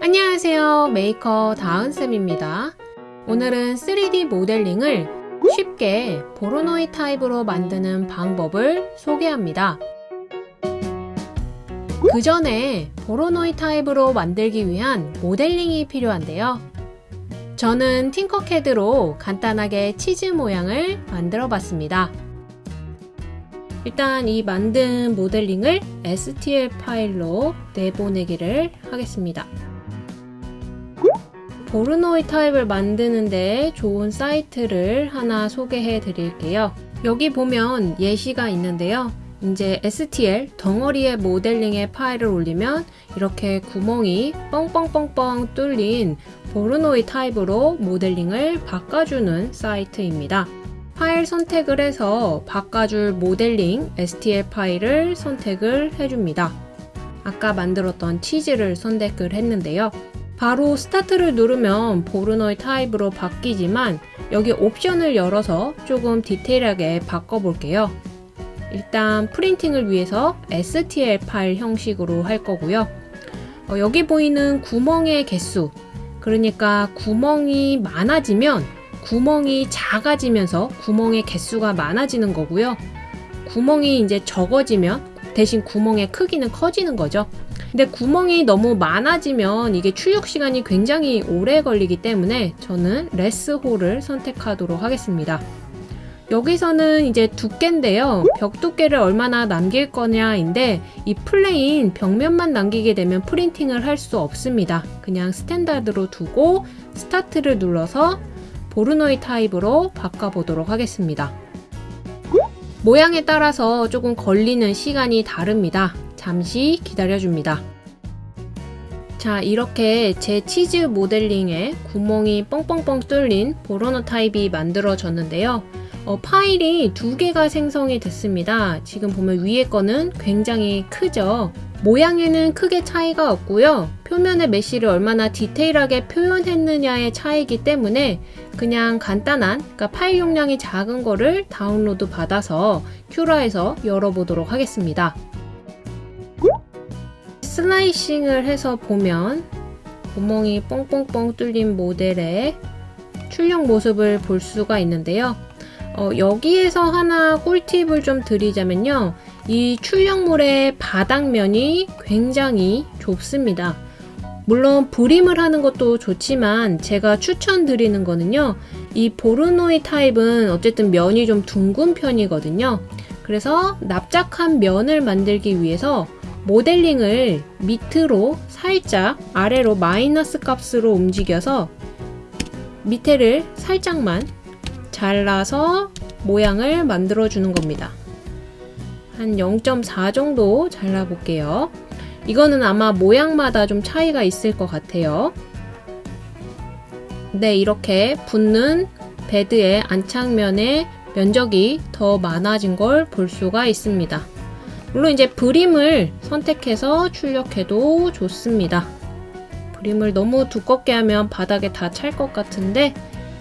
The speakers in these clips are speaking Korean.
안녕하세요. 메이커 다은쌤입니다. 오늘은 3D 모델링을 쉽게 보로노이 타입으로 만드는 방법을 소개합니다. 그 전에 보로노이 타입으로 만들기 위한 모델링이 필요한데요. 저는 팅커캐드로 간단하게 치즈 모양을 만들어 봤습니다. 일단 이 만든 모델링을 STL 파일로 내보내기를 하겠습니다. 보로노이 타입을 만드는데 좋은 사이트를 하나 소개해 드릴게요. 여기 보면 예시가 있는데요. 이제 STL 덩어리의 모델링의 파일을 올리면 이렇게 구멍이 뻥뻥뻥뻥 뚫린 보로노이 타입으로 모델링을 바꿔주는 사이트입니다. 파일 선택을 해서 바꿔줄 모델링 STL 파일을 선택을 해줍니다. 아까 만들었던 치즈를 선택을 했는데요. 바로 스타트를 누르면 보르노이 타입으로 바뀌지만 여기 옵션을 열어서 조금 디테일하게 바꿔볼게요. 일단 프린팅을 위해서 STL 파일 형식으로 할 거고요. 어, 여기 보이는 구멍의 개수 그러니까 구멍이 많아지면 구멍이 작아지면서 구멍의 개수가 많아지는 거고요. 구멍이 이제 적어지면 대신 구멍의 크기는 커지는 거죠. 근데 구멍이 너무 많아지면 이게 출력 시간이 굉장히 오래 걸리기 때문에 저는 less hole을 선택하도록 하겠습니다. 여기서는 이제 두께인데요. 벽 두께를 얼마나 남길 거냐인데 이 plain 벽면만 남기게 되면 프린팅을 할 수 없습니다. 그냥 standard로 두고 start를 눌러서 보로노이 타입으로 바꿔보도록 하겠습니다. 모양에 따라서 조금 걸리는 시간이 다릅니다. 잠시 기다려줍니다. 자 이렇게 제 치즈 모델링에 구멍이 뻥뻥뻥 뚫린 보로노이 타입이 만들어졌는데요. 어, 파일이 두 개가 생성이 됐습니다. 지금 보면 위에 거는 굉장히 크죠. 모양에는 크게 차이가 없고요. 표면의 mesh를 얼마나 디테일하게 표현했느냐의 차이기 때문에 그냥 간단한 그러니까 파일 용량이 작은 거를 다운로드 받아서 큐라에서 열어보도록 하겠습니다. 슬라이싱을 해서 보면 구멍이 뻥뻥뻥 뚫린 모델의 출력 모습을 볼 수가 있는데요. 어, 여기에서 하나 꿀팁을 좀 드리자면요. 이 출력물의 바닥면이 굉장히 좁습니다. 물론 브림을 하는 것도 좋지만 제가 추천드리는 거는요. 이 보르노이 타입은 어쨌든 면이 좀 둥근 편이거든요. 그래서 납작한 면을 만들기 위해서 모델링을 밑으로 살짝 아래로 마이너스 값으로 움직여서 밑에를 살짝만 잘라서 모양을 만들어 주는 겁니다. 한 0.4 정도 잘라 볼게요. 이거는 아마 모양마다 좀 차이가 있을 것 같아요. 네, 이렇게 붙는 베드의 안창면의 면적이 더 많아진 걸 볼 수가 있습니다. 물론 이제 브림을 선택해서 출력해도 좋습니다. 브림을 너무 두껍게 하면 바닥에 다 찰 것 같은데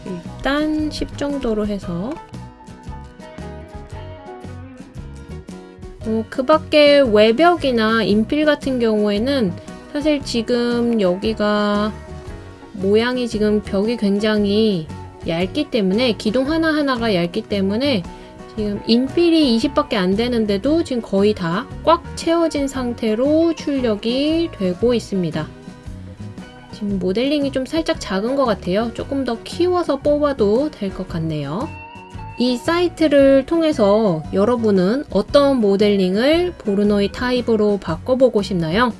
일단 10 정도로 해서 어, 그 밖에 외벽이나 인필 같은 경우에는 사실 지금 여기가 모양이 지금 벽이 굉장히 얇기 때문에 기둥 하나하나가 얇기 때문에 지금 인필이 20밖에 안 되는데도 지금 거의 다 꽉 채워진 상태로 출력이 되고 있습니다. 지금 모델링이 좀 살짝 작은 것 같아요. 조금 더 키워서 뽑아도 될 것 같네요. 이 사이트를 통해서 여러분은 어떤 모델링을 보르노이 타입으로 바꿔보고 싶나요?